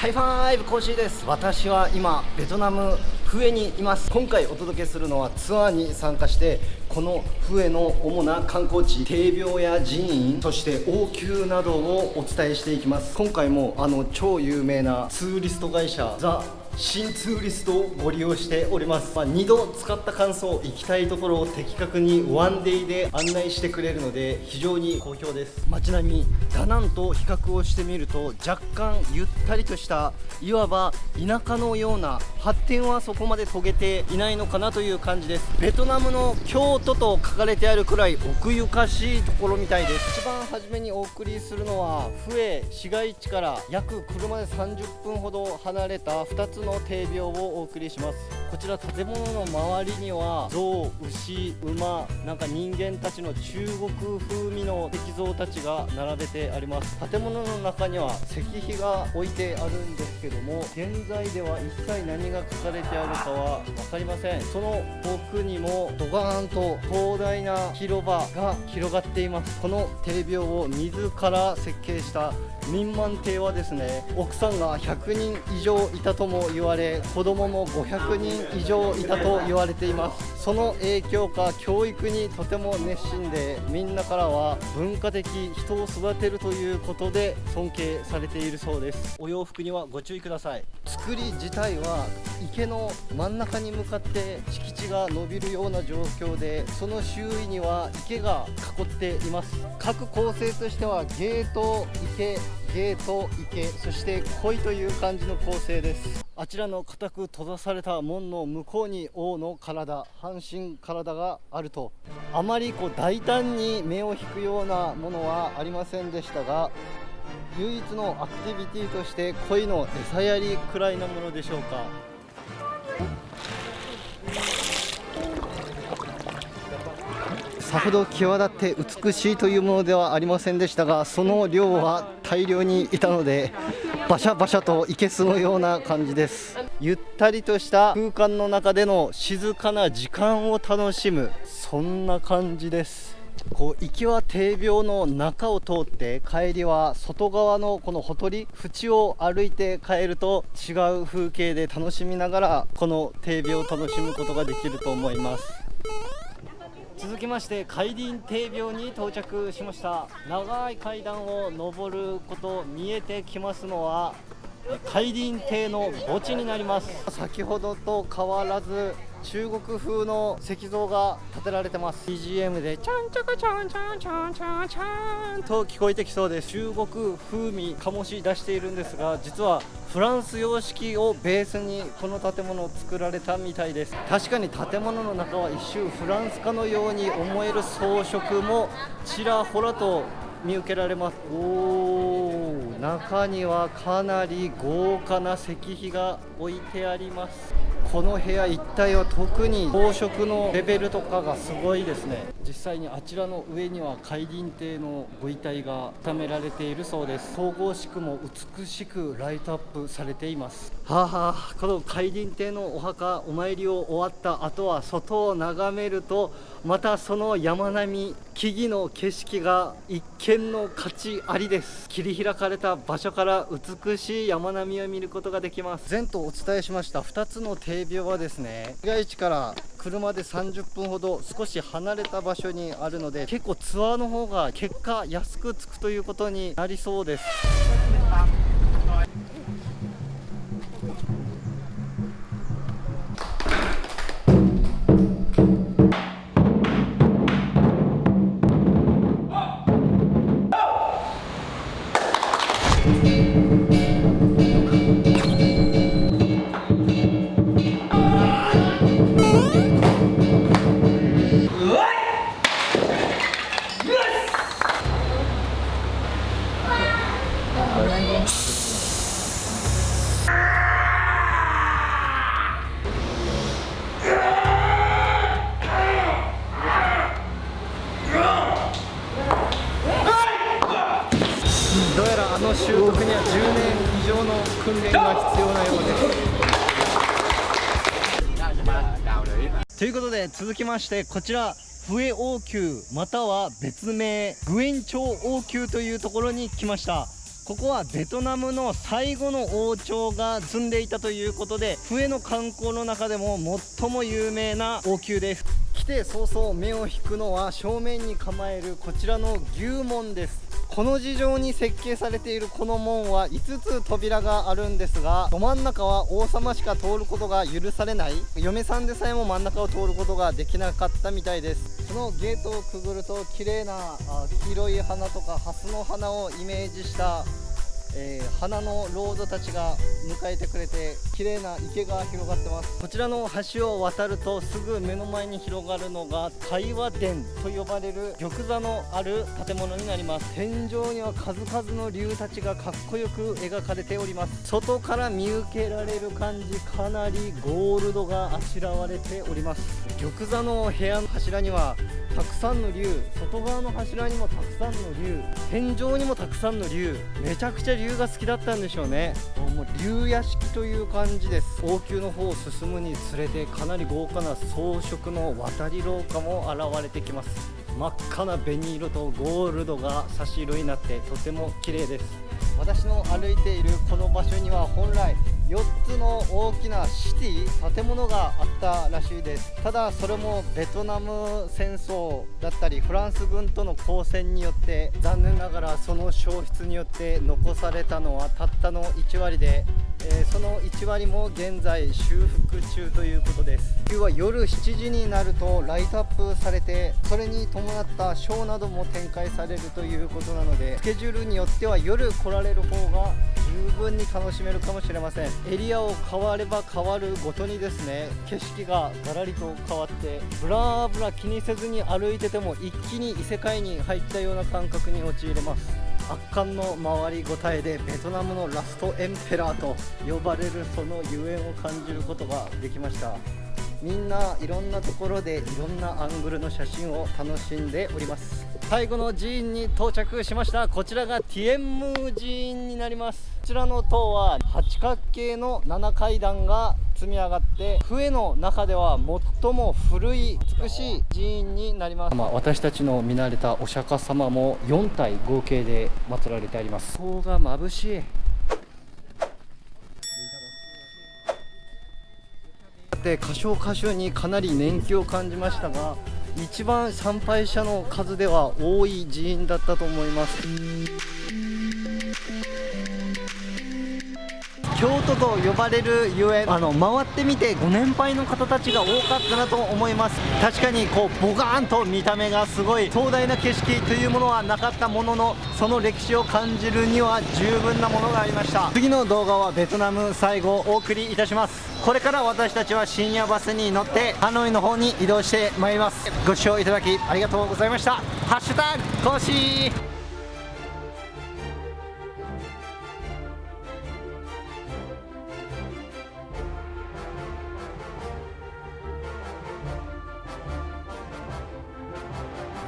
ハイファイブコーシーです。私は今ベトナムフエにいます。今回お届けするのはツアーに参加してこのフエの主な観光地帝廟や寺院そして王宮などをお伝えしていきます。今回もあの超有名なツーリスト会社ザ・シンツーリストをご利用しております、まあ、2度使った感想行きたいところを的確にワンデイで案内してくれるので非常に好評です。街並みダナンと比較をしてみると若干ゆったりとしたいわば田舎のような発展はそこまで遂げていないのかなという感じです。ベトナムの京都と書かれてあるくらい奥ゆかしいところみたいです。一番初めにお送りするのはフエ市街地から約車で30分ほど離れた2つのの定病をお送りします。こちら建物の周りには象牛馬なんか人間たちの中国風味の石像たちが並べてあります。建物の中には石碑が置いてあるんですけども現在では一切何が書かれてあるかは分かりません。その奥にもドガーンと広大な広場が広がっています。この定病を自ら設計した民満亭はですね奥さんが100人以上いたとも言われ子供も500人以上いたと言われています。その影響か教育にとても熱心でみんなからは文化的人を育てるということで尊敬されているそうです。お洋服にはご注意ください。作り自体は池の真ん中に向かって敷地が伸びるような状況でその周囲には池が囲っています。各構成としてはゲート池ゲート池そして鯉という感じの構成です。あちらの固く閉ざされた門の向こうに王の体半身体があると。あまりこう大胆に目を引くようなものはありませんでしたが唯一のアクティビティとして鯉の餌やりくらいなものでしょうか。さほど際立って美しいというものではありませんでしたがその量は大量にいたのでバシャバシャといけすのような感じです。ゆったりとした空間の中での静かな時間を楽しむそんな感じです。こう行きは堤病の中を通って帰りは外側のこのほとり縁を歩いて帰ると違う風景で楽しみながらこの堤病を楽しむことができると思います。続きまして海林定廟に到着しました。長い階段を上ること見えてきますのは海林堤の墓地になります。先ほどと変わらず中国風の石像が建てられてます。BGM でチャンチャカチャンチャンチャンチャンチャンと聞こえてきそうです。中国風味醸し出しているんですが実はフランス様式をベースにこの建物を作られたみたいです。確かに建物の中は一周フランスかのように思える装飾もちらほらと見受けられます。お中にはかなり豪華な石碑が置いてあります。この部屋一帯は特に宝飾のレベルとかがすごいですね。実際にあちらの上には海林亭のご遺体が収められているそうです。総合しくも美しくライトアップされています。はあ、はあ、この海林亭のお墓お参りを終わった後は外を眺めるとまたその山並み木々の景色が一見の価値ありです。切り開かれた場所から美しい山並みを見ることができます。前とお伝えしました2つの定病はですね市街地から車で30分ほど少し離れた場所にあるので結構ツアーの方が結果安くつくということになりそうです。の習得には10年以上の訓練が必要なようです。ということで続きましてこちら笛王宮または別名グエン朝王宮というところに来ました。ここはベトナムの最後の王朝が住んでいたということで笛の観光の中でも最も有名な王宮です。来て早々目を引くのは正面に構えるこちらの牛門です。この事情に設計されているこの門は5つ扉があるんですがど真ん中は王様しか通ることが許されない。嫁さんでさえも真ん中を通ることができなかったみたいです。そのゲートをくぐると綺麗な黄色い花とかハスの花をイメージしたえー、花のロードたちが迎えてくれて綺麗な池が広がってます。こちらの橋を渡るとすぐ目の前に広がるのが対話殿と呼ばれる玉座のある建物になります。天井には数々の竜たちがかっこよく描かれております。外から見受けられる感じかなりゴールドがあしらわれております。玉座の部屋の柱にはたくさんの竜外側の柱にもたくさんの竜天井にもたくさんの竜めちゃくちゃ竜が好きだったんでしょうね。もう竜屋敷という感じです。王宮の方を進むにつれてかなり豪華な装飾の渡り廊下も現れてきます。真っ赤な紅色とゴールドが差し色になってとても綺麗です。私の歩いているこの場所には本来4つの大きなシティ建物があったらしいです。ただそれもベトナム戦争だったりフランス軍との交戦によって残念ながらその消失によって残されたのはたったの1割でえー、その1割も現在修復中ということです。冬は夜7時になるとライトアップされてそれに伴ったショーなども展開されるということなのでスケジュールによっては夜来られる方が十分に楽しめるかもしれません。エリアを変われば変わるごとにですね景色がガラリと変わってブラーブラ気にせずに歩いてても一気に異世界に入ったような感覚に陥れます。圧巻の回りごたえでベトナムのラストエンペラーと呼ばれるそのゆえんを感じることができました。みんないろんなところでいろんなアングルの写真を楽しんでおります。最後の寺院に到着しました。こちらがティエンムー寺院になります。こちらの塔は八角形の7階段が積み上がって笛の中では最も古い美しい寺院になります、まあ、私たちの見慣れたお釈迦様も4体合計で祀られてあります。顔が眩しい。で箇所箇所にかなり年季を感じましたが一番参拝者の数では多い寺院だったと思います。京都と呼ばれるゆえあの回ってみてご年配の方たちが多かったなと思います。確かにこうボガーンと見た目がすごい壮大な景色というものはなかったもののその歴史を感じるには十分なものがありました。次の動画はベトナム最後お送りいたします。これから私たちは深夜バスに乗ってハノイの方に移動してまいります。ご視聴いただきありがとうございました。ハッシュタグコーシー。